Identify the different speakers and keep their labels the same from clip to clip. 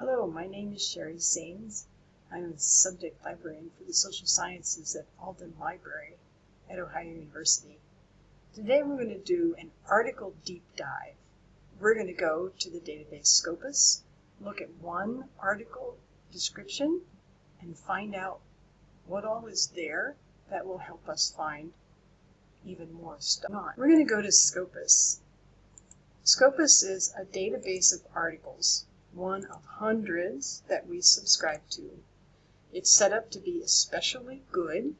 Speaker 1: Hello, my name is Sherry Sains. I'm a subject librarian for the social sciences at Alden Library at Ohio University. Today we're going to do an article deep dive. We're going to go to the database Scopus, look at one article description, and find out what all is there that will help us find even more stuff. We're going to go to Scopus. Scopus is a database of articles, one of hundreds that we subscribe to. It's set up to be especially good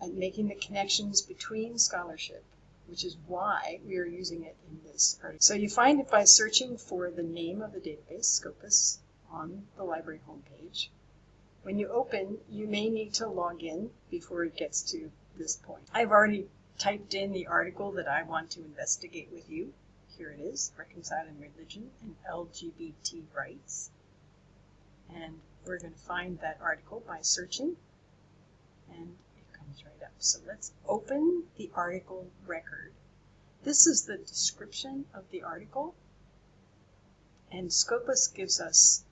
Speaker 1: at making the connections between scholarship, which is why we are using it in this article. So you find it by searching for the name of the database, Scopus, on the library homepage. When you open, you may need to log in before it gets to this point. I've already typed in the article that I want to investigate with you. Here it is, Reconciling Religion and LGBT Rights. And we're going to find that article by searching, and it comes right up. So let's open the article record. This is the description of the article, and Scopus gives us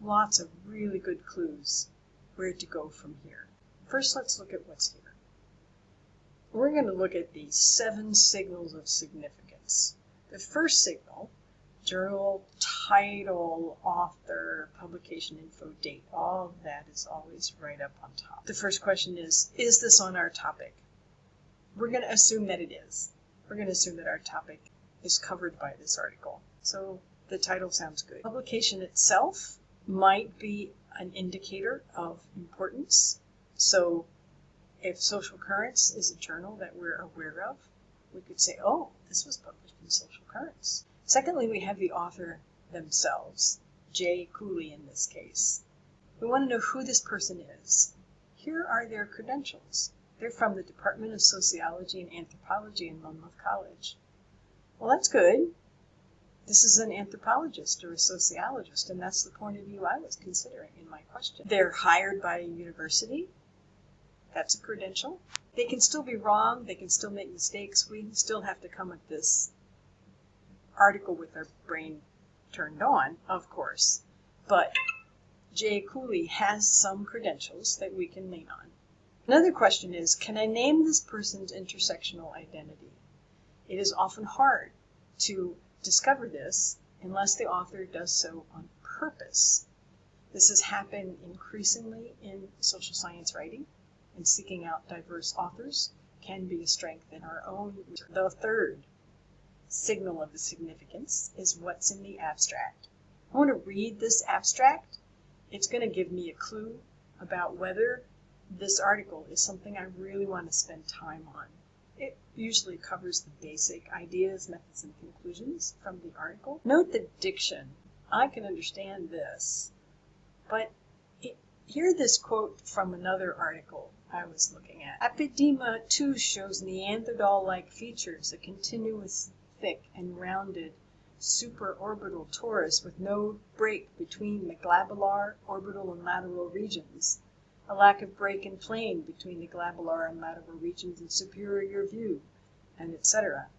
Speaker 1: lots of really good clues where to go from here. First, let's look at what's here. We're going to look at the seven signals of significance. The first signal, journal, title, author, publication info, date, all of that is always right up on top. The first question is, is this on our topic? We're going to assume that it is. We're going to assume that our topic is covered by this article. So the title sounds good. Publication itself might be an indicator of importance. So if Social Currents is a journal that we're aware of, we could say, oh, this was published in Social Currents. Secondly, we have the author themselves, Jay Cooley in this case. We want to know who this person is. Here are their credentials. They're from the Department of Sociology and Anthropology in Monmouth College. Well, that's good. This is an anthropologist or a sociologist, and that's the point of view I was considering in my question. They're hired by a university. That's a credential. They can still be wrong. They can still make mistakes. We still have to come at this article with our brain turned on, of course. But Jay Cooley has some credentials that we can lean on. Another question is, can I name this person's intersectional identity? It is often hard to discover this unless the author does so on purpose. This has happened increasingly in social science writing and seeking out diverse authors can be a strength in our own. The third signal of the significance is what's in the abstract. I want to read this abstract. It's going to give me a clue about whether this article is something I really want to spend time on. It usually covers the basic ideas, methods, and conclusions from the article. Note the diction. I can understand this, but it, hear this quote from another article I was looking at. Apidima, too shows Neanderthal-like features, a continuous, thick, and rounded supraorbital torus with no break between the glabellar, orbital, and lateral regions. A lack of break in plane between the glabellar and lateral regions in superior view, and etc.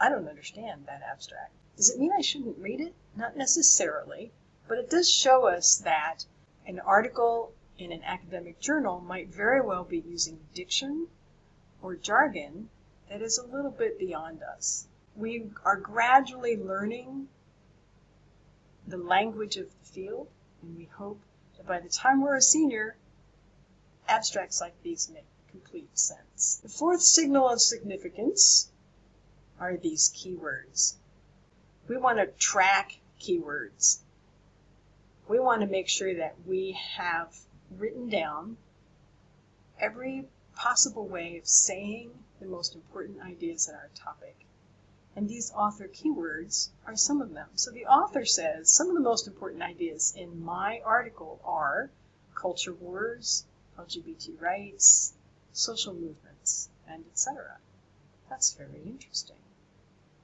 Speaker 1: I don't understand that abstract. Does it mean I shouldn't read it? Not necessarily, but it does show us that an article in an academic journal might very well be using diction or jargon that is a little bit beyond us. We are gradually learning the language of the field, and we hope that by the time we're a senior, abstracts like these make complete sense. The fourth signal of significance are these keywords. We want to track keywords. We want to make sure that we have written down every possible way of saying the most important ideas in our topic. And these author keywords are some of them. So the author says some of the most important ideas in my article are culture wars, LGBT rights, social movements, and etc. That's very interesting.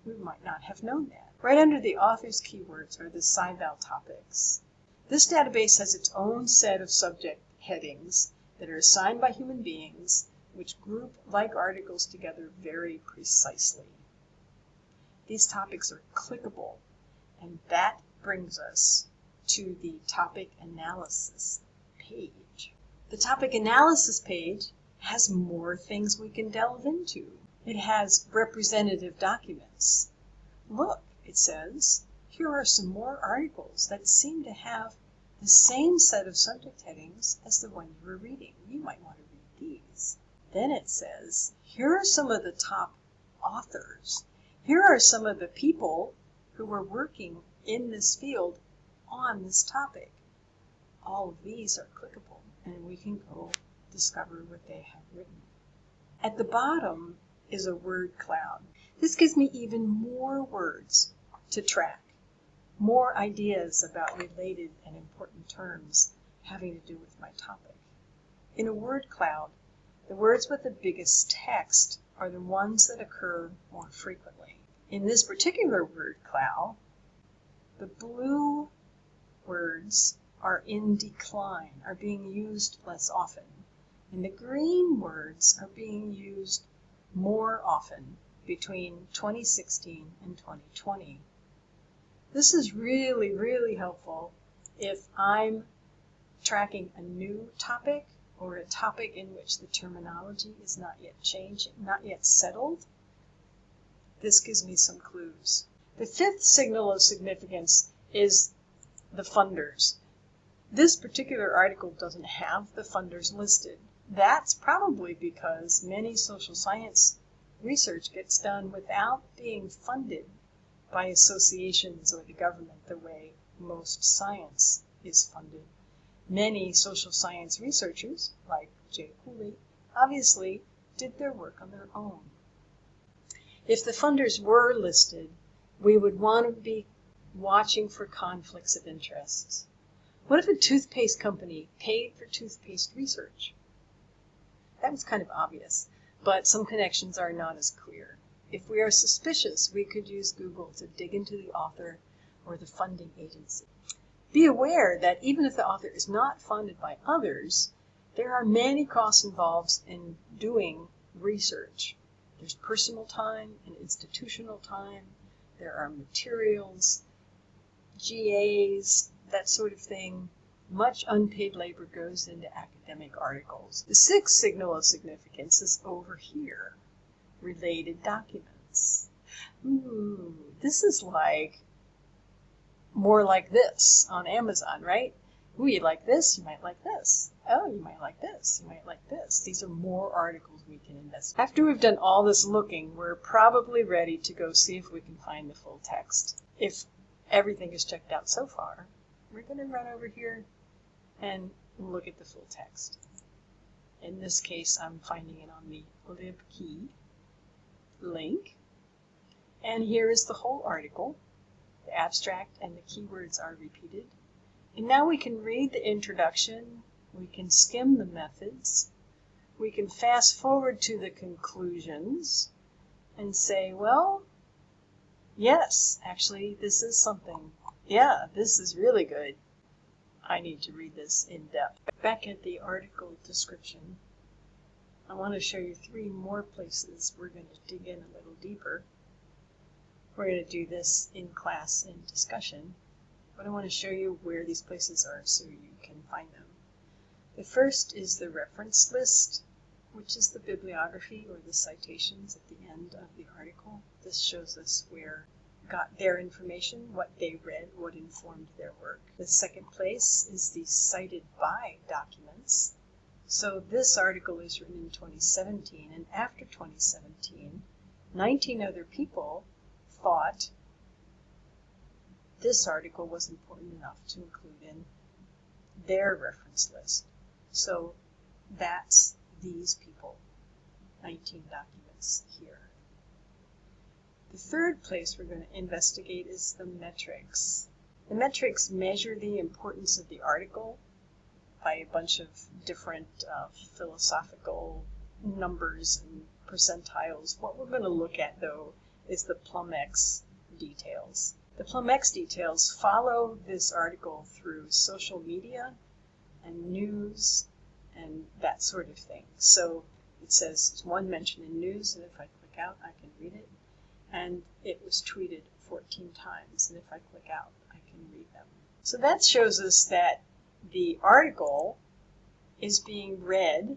Speaker 1: We might not have known that. Right under the author's keywords are the SciVal topics. This database has its own set of subject headings that are assigned by human beings, which group like articles together very precisely. These topics are clickable, and that brings us to the topic analysis page. The topic analysis page has more things we can delve into. It has representative documents. Look, it says, here are some more articles that seem to have the same set of subject headings as the one you were reading. You might want to read these. Then it says, here are some of the top authors. Here are some of the people who are working in this field on this topic. All of these are clickable and we can go discover what they have written. At the bottom is a word cloud. This gives me even more words to track more ideas about related and important terms having to do with my topic. In a word cloud, the words with the biggest text are the ones that occur more frequently. In this particular word cloud, the blue words are in decline, are being used less often, and the green words are being used more often between 2016 and 2020. This is really, really helpful if I'm tracking a new topic or a topic in which the terminology is not yet changed, not yet settled. This gives me some clues. The fifth signal of significance is the funders. This particular article doesn't have the funders listed. That's probably because many social science research gets done without being funded by associations or the government the way most science is funded. Many social science researchers, like Jay Cooley, obviously did their work on their own. If the funders were listed, we would want to be watching for conflicts of interest. What if a toothpaste company paid for toothpaste research? That was kind of obvious, but some connections are not as clear. If we are suspicious, we could use Google to dig into the author or the funding agency. Be aware that even if the author is not funded by others, there are many costs involved in doing research. There's personal time and institutional time. There are materials, GAs, that sort of thing. Much unpaid labor goes into academic articles. The sixth signal of significance is over here related documents. Ooh, this is like more like this on Amazon, right? Ooh, you like this, you might like this. Oh, you might like this, you might like this. These are more articles we can invest. After we've done all this looking, we're probably ready to go see if we can find the full text. If everything is checked out so far, we're going to run over here and look at the full text. In this case, I'm finding it on the libkey link. And here is the whole article. The abstract and the keywords are repeated. And now we can read the introduction, we can skim the methods, we can fast forward to the conclusions and say, well, yes, actually, this is something. Yeah, this is really good. I need to read this in depth. Back at the article description, I want to show you three more places we're going to dig in a little deeper. We're going to do this in class in discussion, but I want to show you where these places are so you can find them. The first is the reference list, which is the bibliography or the citations at the end of the article. This shows us where got their information, what they read, what informed their work. The second place is the cited by documents. So this article is written in 2017, and after 2017, 19 other people thought this article was important enough to include in their reference list. So that's these people, 19 documents here. The third place we're going to investigate is the metrics. The metrics measure the importance of the article by a bunch of different uh, philosophical numbers and percentiles. What we're going to look at, though, is the PlumX details. The PlumX details follow this article through social media and news and that sort of thing. So it says one mention in news, and if I click out, I can read it. And it was tweeted 14 times, and if I click out, I can read them. So that shows us that the article is being read,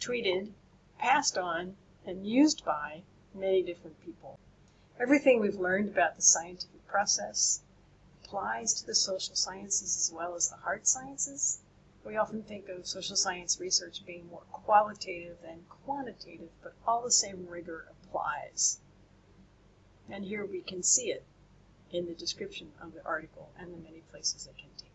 Speaker 1: tweeted, passed on, and used by many different people. Everything we've learned about the scientific process applies to the social sciences as well as the hard sciences. We often think of social science research being more qualitative than quantitative, but all the same rigor applies. And here we can see it in the description of the article and the many places it can take.